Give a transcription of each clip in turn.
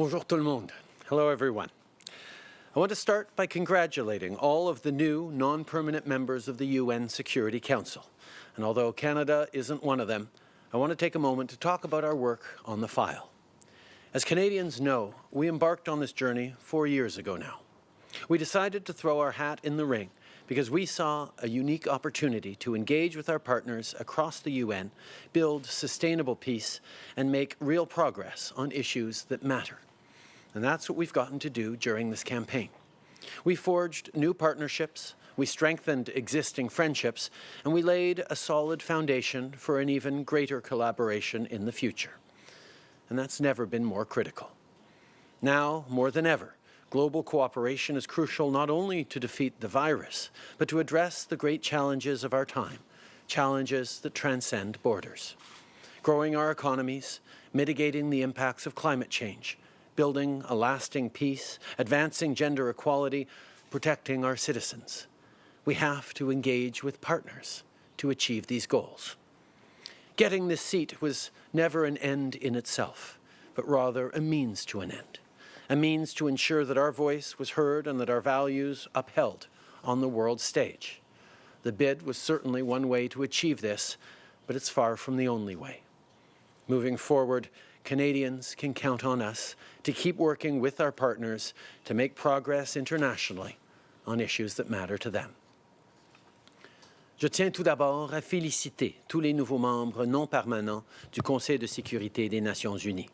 Bonjour tout le monde. Hello everyone. I want to start by congratulating all of the new non-permanent members of the UN Security Council. And although Canada isn't one of them, I want to take a moment to talk about our work on the file. As Canadians know, we embarked on this journey four years ago now. We decided to throw our hat in the ring because we saw a unique opportunity to engage with our partners across the UN, build sustainable peace, and make real progress on issues that matter. And that's what we've gotten to do during this campaign. We forged new partnerships, we strengthened existing friendships, and we laid a solid foundation for an even greater collaboration in the future. And that's never been more critical. Now, more than ever, global cooperation is crucial not only to defeat the virus, but to address the great challenges of our time, challenges that transcend borders. Growing our economies, mitigating the impacts of climate change, building a lasting peace, advancing gender equality, protecting our citizens. We have to engage with partners to achieve these goals. Getting this seat was never an end in itself, but rather a means to an end a means to ensure that our voice was heard and that our values upheld on the world stage. The bid was certainly one way to achieve this, but it's far from the only way. Moving forward, Canadians can count on us to keep working with our partners to make progress internationally on issues that matter to them. Je tiens tout d'abord à féliciter tous les nouveaux membres non permanents du Conseil de sécurité des Nations unies.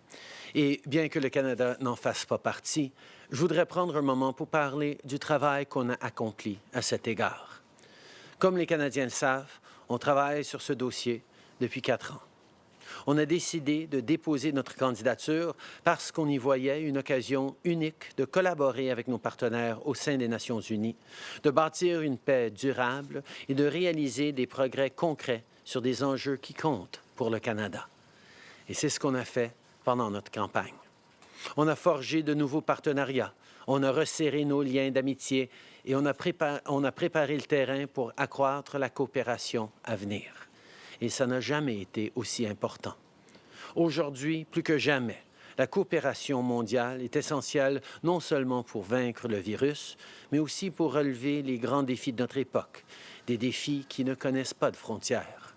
Et bien que le Canada n'en fasse pas partie, je voudrais prendre un moment pour parler du travail qu'on a accompli à cet égard. Comme les Canadiens le savent, on travaille sur ce dossier depuis quatre ans on a décidé de déposer notre candidature parce qu'on y voyait une occasion unique de collaborer avec nos partenaires au sein des Nations unies, de bâtir une paix durable et de réaliser des progrès concrets sur des enjeux qui comptent pour le Canada. Et c'est ce qu'on a fait pendant notre campagne. On a forgé de nouveaux partenariats, on a resserré nos liens d'amitié et on a, préparé le terrain pour accroître la coopération à venir et ça n'a jamais été aussi important. Aujourd'hui, plus que jamais, la coopération mondiale est essentielle non seulement pour vaincre le virus, mais aussi pour relever les grands défis de notre époque, des défis qui ne connaissent pas de frontières.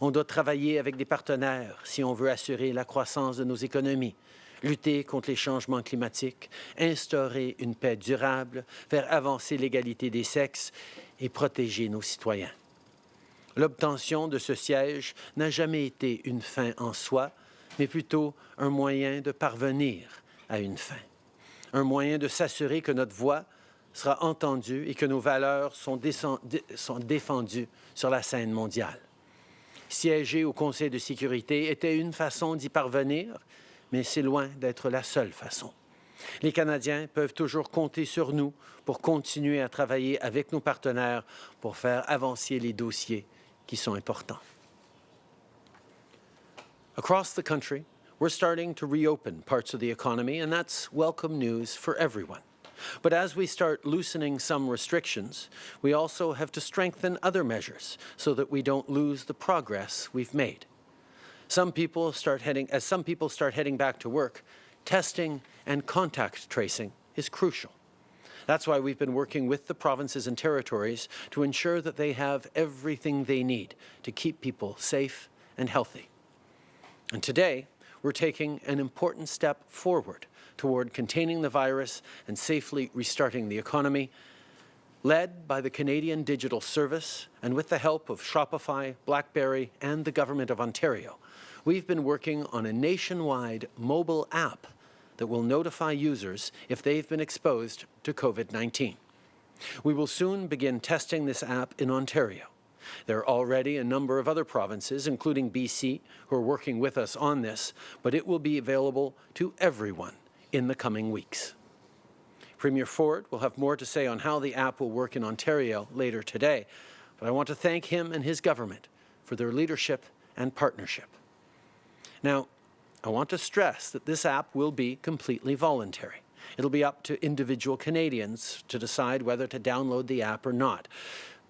On doit travailler avec des partenaires si on veut assurer la croissance de nos économies, lutter contre les changements climatiques, instaurer une paix durable, faire avancer l'égalité des sexes et protéger nos citoyens. L'obtention de ce siège n'a jamais été une fin en soi, mais plutôt un moyen de parvenir à une fin. Un moyen de s'assurer que notre voix sera entendue et que nos valeurs sont, défendues sur la scène mondiale. Siéger au Conseil de sécurité était une façon d'y parvenir, mais c'est loin d'être la seule façon. Les Canadiens peuvent toujours compter sur nous pour continuer à travailler avec nos partenaires pour faire avancer les dossiers qui sont importants. Across the country, we're starting to reopen parts of the economy, and that's welcome news for everyone. But as we start loosening some restrictions, we also have to strengthen other measures so that we don't lose the progress we've made. Some people start heading, as some people start heading back to work, testing and contact tracing is crucial. That's why we've been working with the provinces and territories to ensure that they have everything they need to keep people safe and healthy. And today, we're taking an important step forward toward containing the virus and safely restarting the economy, led by the Canadian Digital Service and with the help of Shopify, BlackBerry and the Government of Ontario. We've been working on a nationwide mobile app that will notify users if they've been exposed to COVID-19. We will soon begin testing this app in Ontario. There are already a number of other provinces, including BC, who are working with us on this, but it will be available to everyone in the coming weeks. Premier Ford will have more to say on how the app will work in Ontario later today, but I want to thank him and his government for their leadership and partnership. Now, I want to stress that this app will be completely voluntary. It'll be up to individual Canadians to decide whether to download the app or not.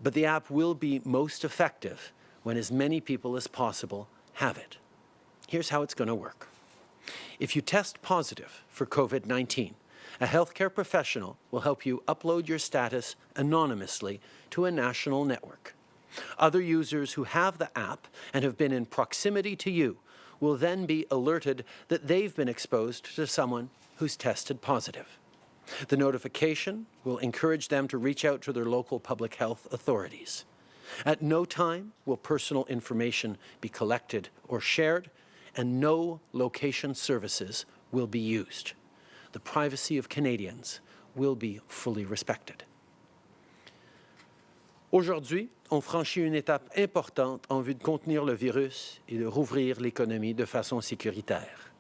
But the app will be most effective when as many people as possible have it. Here's how it's going to work. If you test positive for COVID-19, a healthcare professional will help you upload your status anonymously to a national network. Other users who have the app and have been in proximity to you will then be alerted that they've been exposed to someone who's tested positive. The notification will encourage them to reach out to their local public health authorities. At no time will personal information be collected or shared, and no location services will be used. The privacy of Canadians will be fully respected. Aujourd'hui, on franchit une étape importante en vue de contenir le virus et de rouvrir l'économie de façon sécuritaire.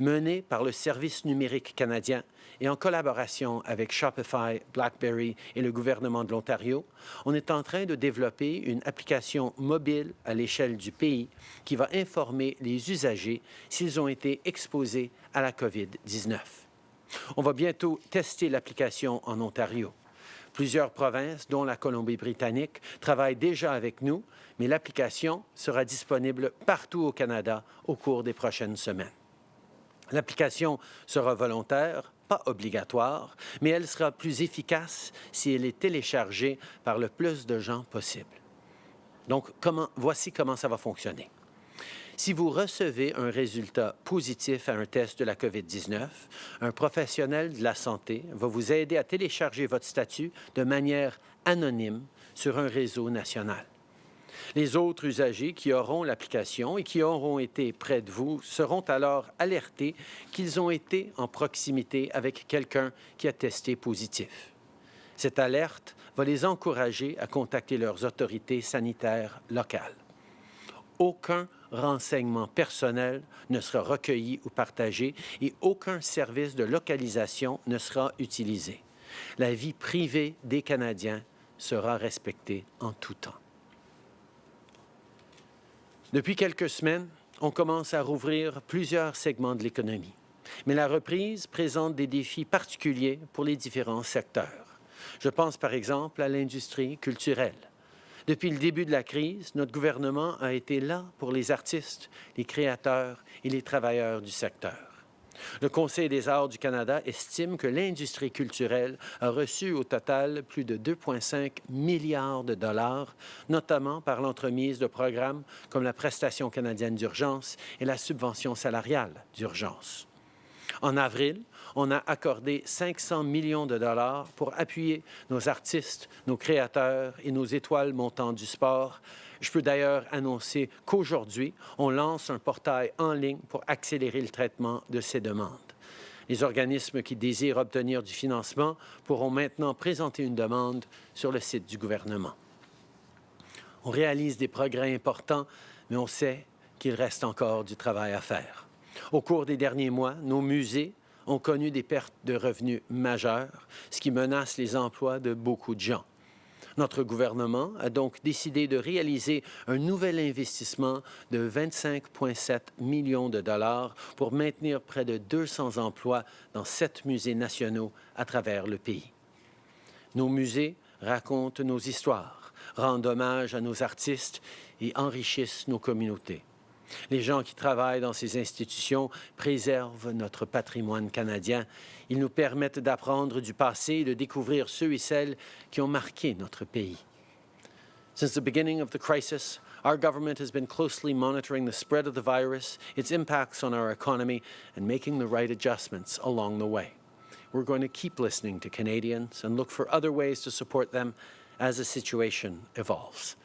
Menée par le Service numérique canadien et en collaboration avec Shopify, BlackBerry et le gouvernement de l'Ontario, on est en train de développer une application mobile à l'échelle du pays qui va informer les usagers s'ils ont été exposés à la COVID-19. On va bientôt tester l'application en Ontario. Plusieurs provinces, dont la Colombie-Britannique, travaillent déjà avec nous, mais l'application sera disponible partout au Canada au cours des prochaines semaines. L'application sera volontaire, pas obligatoire, mais elle sera plus efficace si elle est téléchargée par le plus de gens possible. Donc, voici comment ça va fonctionner. Si vous recevez un résultat positif à un test de la COVID-19, un professionnel de la santé va vous aider à télécharger votre statut de manière anonyme sur un réseau national. Les autres usagers qui auront l'application et qui auront été près de vous seront alors alertés qu'ils ont été en proximité avec quelqu'un qui a testé positif. Cette alerte va les encourager à contacter leurs autorités sanitaires locales. Aucun renseignement personnel ne sera recueilli ou partagé et aucun service de localisation ne sera utilisé. La vie privée des Canadiens sera respectée en tout temps. Depuis quelques semaines, on commence à rouvrir plusieurs segments de l'économie. Mais la reprise présente des défis particuliers pour les différents secteurs. Je pense par exemple à l'industrie culturelle. Depuis le début de la crise, notre gouvernement a été là pour les artistes, les créateurs et les travailleurs du secteur. Le Conseil des arts du Canada estime que l'industrie culturelle a reçu au total plus de 2,5 milliards de dollars, notamment par l'entremise de programmes comme la prestation canadienne d'urgence et la subvention salariale d'urgence. En avril, on a accordé 500 millions de dollars pour appuyer nos artistes, nos créateurs et nos étoiles montantes du sport. Je peux d'ailleurs annoncer qu'aujourd'hui, on lance un portail en ligne pour accélérer le traitement de ces demandes. Les organismes qui désirent obtenir du financement pourront maintenant présenter une demande sur le site du gouvernement. On réalise des progrès importants, mais on sait qu'il reste encore du travail à faire. Au cours des derniers mois, nos musées ont connu des pertes de revenus majeures, ce qui menace les emplois de beaucoup de gens. Notre gouvernement a donc décidé de réaliser un nouvel investissement de 25,7 millions de dollars pour maintenir près de 200 emplois dans sept musées nationaux à travers le pays. Nos musées racontent nos histoires, rendent hommage à nos artistes et enrichissent nos communautés. Les gens qui travaillent dans ces institutions préservent notre patrimoine canadien. Ils nous permettent d'apprendre du passé et de découvrir ceux et celles qui ont marqué notre pays. Since the beginning of the crisis, our government has been closely monitoring the spread of the virus, its impacts on our economy, and making the right adjustments along the way. We're going to keep listening to Canadians and look for other ways to support them as the situation evolves.